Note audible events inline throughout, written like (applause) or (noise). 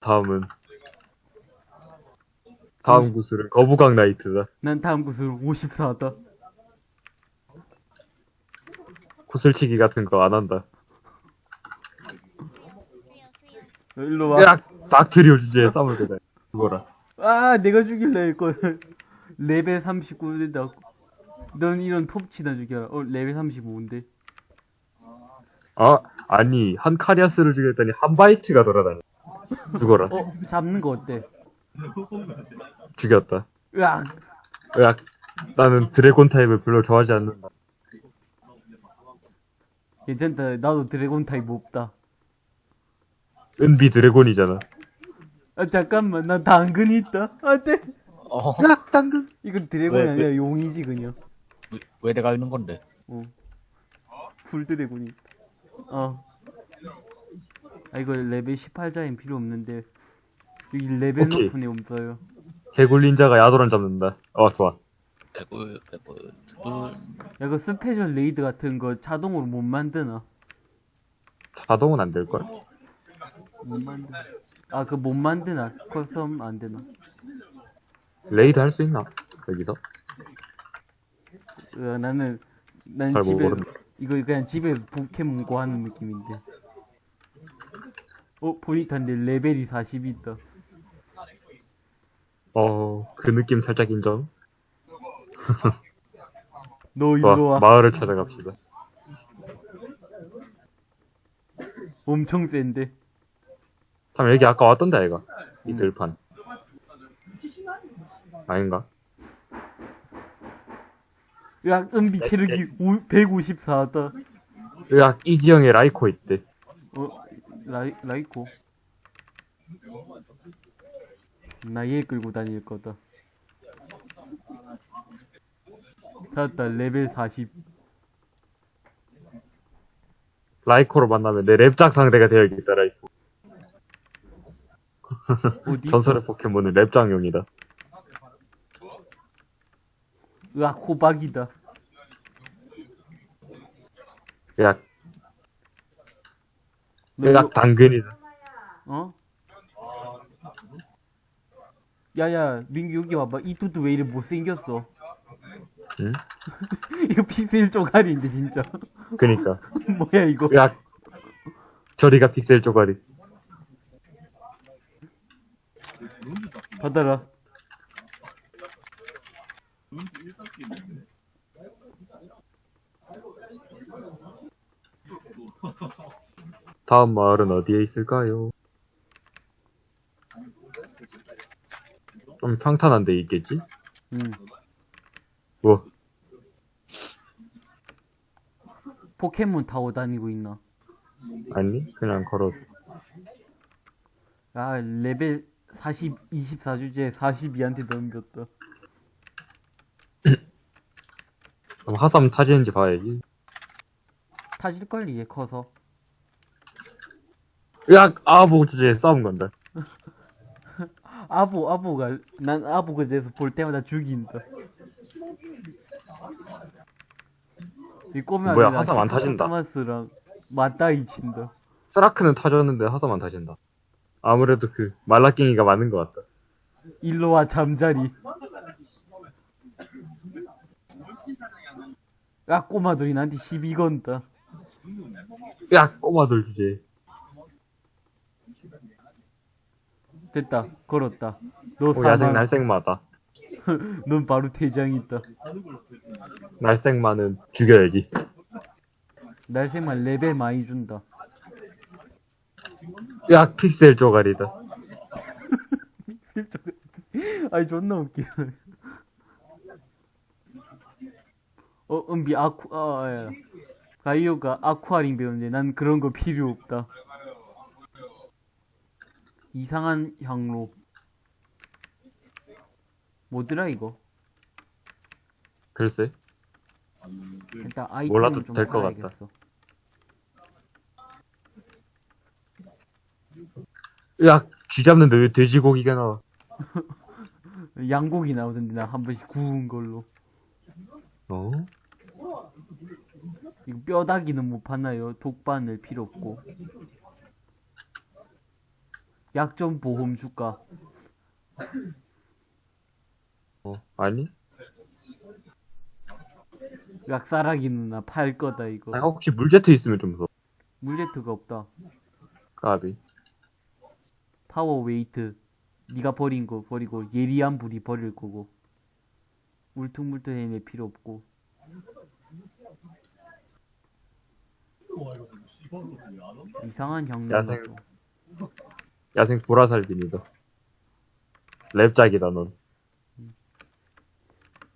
다음은 다음 구슬은 거부강 나이트다. 난 다음 구슬 54다. 구슬치기 같은 거 안 한다. 일로 와. 으악! 닥트리오 주제에 쌈을 대다. 죽어라. 아, 내가 죽일래 했거 레벨 39 된다. 넌 이런 톱치나 죽여라. 어, 레벨 35인데. 아, 아니, 한카리아스를 죽였더니 한바이트가 돌아다녀. 죽어라. 어, 잡는 거 어때? 죽였다. 으악! 으악. 나는 드래곤 타입을 별로 좋아하지 않는다. 괜찮다. 나도 드래곤 타입 없다. 은비 드래곤이잖아. 아, 잠깐만. 나 당근 있다. 안 돼. 어, 으악, 당근. 이건 드래곤이 왜, 아니라 용이지, 그냥. 왜- 왜 내가 있는 건데? 어. 풀 드래곤이. 어. 아, 이거 레벨 18자엔 필요 없는데. 여기 레벨 오케이. 높은 애 없어요. 개굴닌자가 야도란 잡는다. 어, 좋아. 대구, 대구, 대구. 야, 그 스페셜 raid 같은 거 자동으로 못 만드나? 자동은 안 될걸? 못 만드. 아, 그 못 만드나? custom 안 되나? raid 할 수 있나? 여기서? 으, 나는, 난 잘 집에, 모르는데. 이거 그냥 집에 포켓몬 고 하는 느낌인데. 어, 내 레벨이 40이 있다. 어, 그 느낌 살짝 인정. (laughs) 너 일로 와. 마을을 찾아갑시다. 엄청 센데. 참, 여기 아까 왔던데, 아이가? 이 음. 들판. 아닌가? 으악, 은비 체력이 154다. 으악, 이 지형에 라이코 있대. 어, 라이, 라이코. 나얘 끌고 다닐 거다. 찾았다, 레벨 40. 라이코로 만나면 내 랩작 상대가 되어야겠다, 라이코. (laughs) 전설의 포켓몬은 랩장용이다. 으악, 호박이다. 으 악, 너 으악, 당근이다. 어? 야야 민규 여기 와봐 이 두두 왜 이래 못생겼어 응? (laughs) 이거 픽셀 쪼가리인데 진짜 그니까. (laughs) 뭐야 이거 으악, 저리가 픽셀 쪼가리. 받아라 다음 마을은 어디에 있을까요? 좀 평탄한 데 있겠지? 응 뭐, 포켓몬 타고 다니고 있나 아니? 그냥 걸어. 아 레벨 40 24주제 42한테 넘겼다 그럼 하삼 타지는지 봐야지. 타질걸 이제 커서 으악, 아보 주제에 싸움 건다. 아보 아보가 난 아보가 돼서 볼 때마다 죽인다 이 꼬면 뭐야, 안 타진다. 토마스랑 맞다이 친다 스라크는 타졌는데 하삼만 타진다. 아무래도 그 말라깽이가 맞는 것 같다. 일로와 잠자리 야 꼬마들이 나한테 시비 건다 으악, 꼬마들 주제. 됐다 걸었다 너 오, 야생 사망 날생마다. (laughs) 넌 바로 퇴장이다 날생마는 죽여야지. 날생만 레벨 많이 준다 으악, 픽셀 쪼가리다. (laughs) 아이 존나 웃기네 어 은비 아쿠 아 야. 가이오가 아쿠아링 배우는데 난 그런 거 필요 없다 이상한 향로 뭐더라 이거 글쎄. 일단 아이템 몰라도 좀 될것 같다. 으악, 쥐 잡는데 왜 돼지고기가 나와? (laughs) 양고기 나오던데 나 한 번씩 구운 걸로 어? 이거 뼈다귀는 못 파나요? 독바늘 필요 없고 약점 보험 줄까? 어, 아니? 약사라기 누나 팔 거다 이거. 아, 혹시 물제트 있으면 좀 더. 물레트가 없다. 까비. 파워 웨이트. 네가 버린 거 버리고 예리한 불이 버릴 거고. 울퉁불퉁해내 필요 없고. 이상한 형님 야생. 야생 불화살빈이다. 랩작이다, 넌.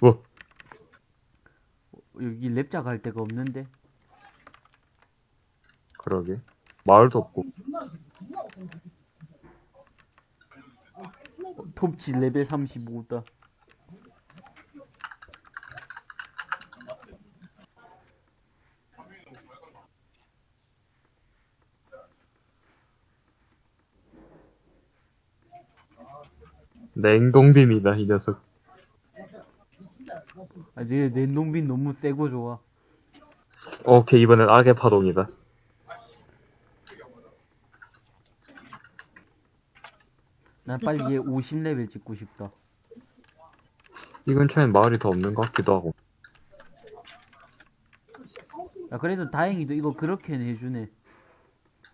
뭐, 여기 랩자 갈 데가 없는데. 그러게. 마을도 없고. 톱치 레벨 35다. 냉동빔이다, 이 녀석. 아, 내 냉동빈 너무 세고 좋아. 오케이, 이번엔 악의 파동이다. 난 빨리 얘 50레벨 찍고 싶다. 이 근처엔 마을이 더 없는 것 같기도 하고. 야, 그래도 다행히도 이거 그렇게는 해주네.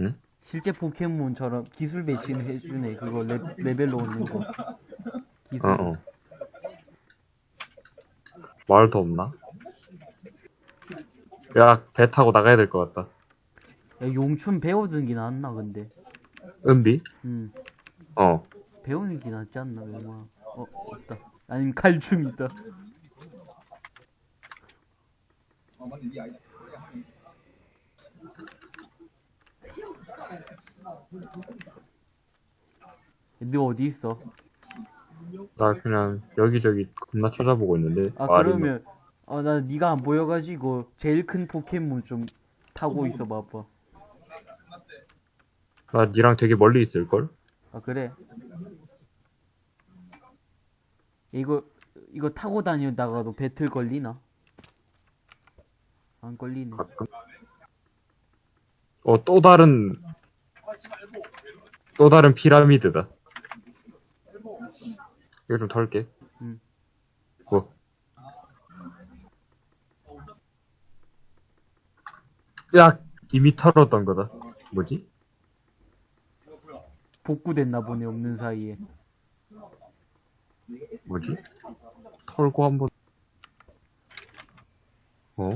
응? 실제 포켓몬처럼 기술 배치는 해주네. 그거 레, 레벨로 얻는 거. 어, 어. 마을 더 없나? 야, 배 타고 나가야 될 것 같다. 야, 용춘 배워주는 게 낫나, 근데. 은비? 음. 어. 배우는 게 낫지 않나, 얼마. 어, 없다. 아니면 칼춤 있다. 너 어디 있어? 나 그냥 여기저기 겁나 찾아보고 있는데. 아 마을이 그러면 아나 네가 안 보여가지고 제일 큰 포켓몬 좀 타고 있어 봐봐. 나 니랑 되게 멀리 있을걸? 아 그래? 이거 이거 타고 다니다가도 배틀 걸리나? 안 걸리네. 가끔. 어, 또 다른, 또 다른 피라미드다. 이거 좀 털게. 응. 뭐. 야, 이미 털었던 거다. 뭐지? 복구됐나 보네 없는 사이에. 뭐지? 털고 한번. 어?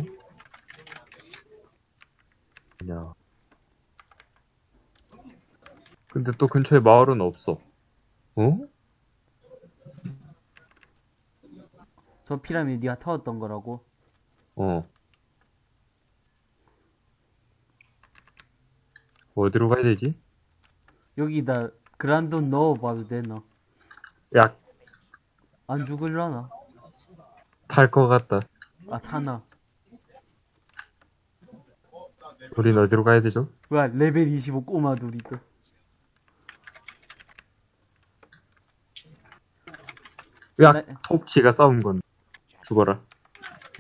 야. 근데 또 근처에 마을은 없어. 어? 저 피라미드 네가 타왔던 거라고? 어. 어디로 가야 되지? 여기다 그란돈 넣어봐도 되나? 야, 안 죽을라나? 탈 것 같다. 아 타나? 우린 어디로 가야 되죠? 와 레벨 25 꼬마 둘이 또. 야, 나- 톱치가 싸운 건 죽어라.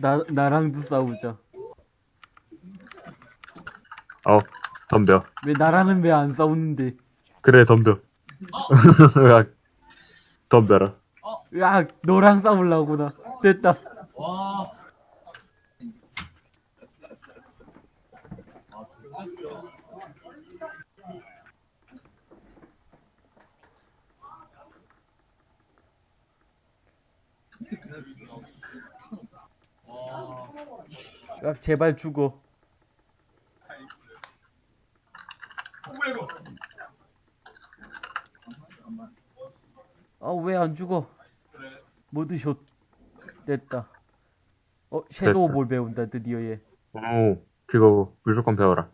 나 나랑도 싸우자. 어, 덤벼. 왜 나랑은 왜 안 싸우는데? 그래, 덤벼. (laughs) 야, 덤벼라. 야 너랑 싸우려고 나. 됐다. 야 제발 죽어. 아 왜 안 죽어? 모드샷 됐다. 어 섀도우. 볼 배운다 드디어 얘. 오, 그거 무조건 배워라.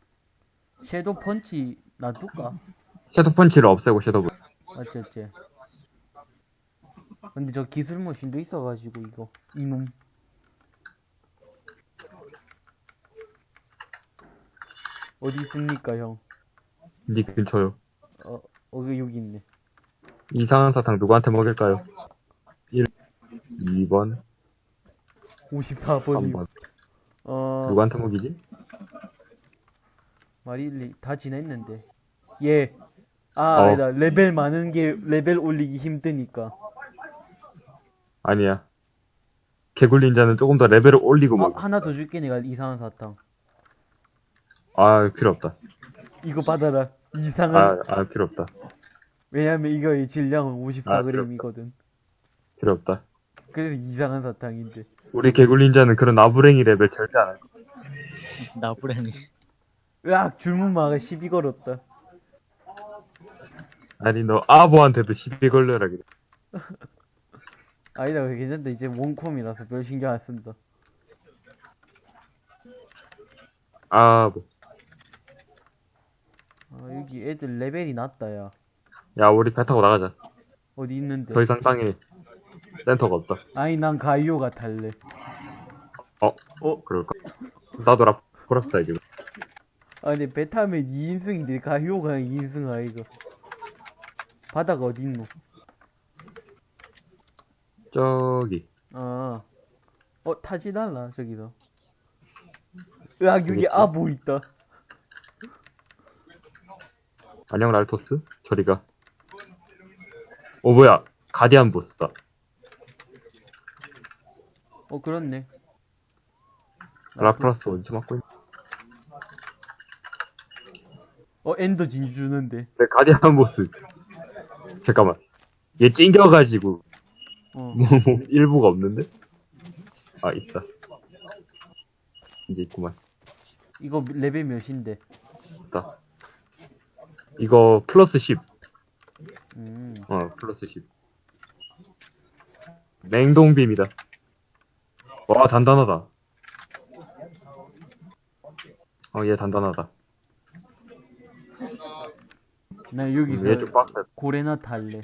섀도우 펀치 놔둘까? 섀도우 펀치를 없애고 섀도우. 어째 어째. 근데 저 기술 머신도 있어가지고 이거 이놈. 어디 있습니까 형? 니 근처요. 어, 어 여기 있네. 이상한 사탕 누구한테 먹일까요? 1, 2번, 54번이. 3번. 어 누구한테 먹이지? 마릴리 다 지냈는데. 예. 아, 어. 아니다. 레벨 많은 게 레벨 올리기 힘드니까. 아니야. 개굴린자는 조금 더 레벨을 올리고 어. 하나 더 줄게, 내가 이상한 사탕. 아, 필요 없다. 이거 받아라. 이상한. 아, 아, 필요 없다. 왜냐면 이거의 질량은 아, 54g이거든. 필요 없다. 그래서 이상한 사탕인데. 우리 개굴린자는 그런 나부랭이 레벨 절대 안 할 거야. 나부랭이. 으악, 줄무마가 시비 걸었다. 아니, 너 아보한테도 시비 걸려라, 그래. (laughs) 아니다, 괜찮다. 이제 원콤이라서 별 신경 안 쓴다. 아보. 아, 여기 애들 레벨이 낮다, 야. 야, 우리 배 타고 나가자. 어디 있는데? 더 이상 땅에 센터가 없다. 아니, 난 가이오가 탈래. 어? 어? 그럴까? 나도 라, 보랍다, 이거. 아, 근데 배 타면 2인승인데 가이오가 2인승 아이가. 바다가 어딨노? 저기. 아. 어, 타지 달라, 저기서. 으악, 여기. 아보 있다. 안녕, 랄토스. 저리가. 어, 뭐야. 가디안 보스다. 어, 그렇네. 라프라스 원치 맞고 있 어, Ender 진주 주는데. 네, guardian 보스. 잠깐만. 얘 찡겨가지고, 어. (laughs) 뭐, 뭐, 일부가 없는데? 아, 있다. 이제 있구만. 이거 레벨 몇인데? 있다. 이거 플러스 10. 음. 어, 플러스 10. 냉동빔이다. 와, 단단하다. 어, 얘 단단하다. 나 여기서 얘 좀 빡세. 고래나 탈래.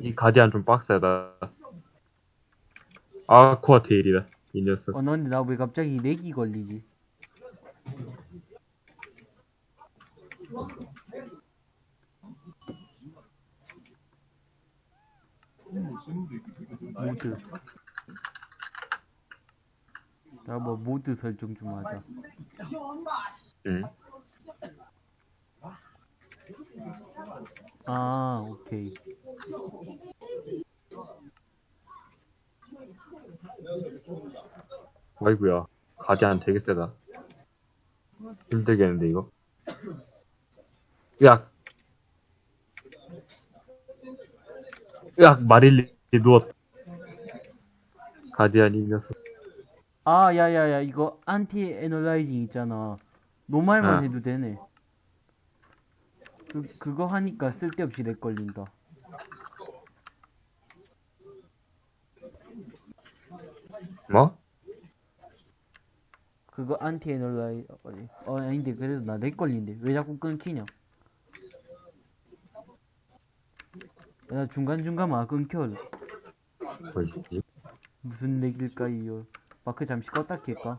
이 가디안 좀 빡세다. 아쿠아 테일이다. 이 녀석. 어, 너 근데 나 왜 갑자기 렉이 걸리지? 모드. 나 뭐 모드 설정 좀 하자. 응. 아, 오케이. 아이구야. 가디안 되게 세다. 힘들겠는데, 이거? 으악! 으악! 마릴리 누웠. guardian 이 녀석. 아, 야야야, 이거 anti-aliasing 있잖아. normal만 아. 해도 되네. 그, 그거 하니까 쓸데없이 lag 걸린다. 뭐? 그거 anti-alia-, 어, 아닌데, 그래도 나 lag 걸린대. 왜 자꾸 끊기냐? 나 중간중간 막 끊겨. 뭐지? 무슨 렉일까요? 마크 잠시 껐다 킬까?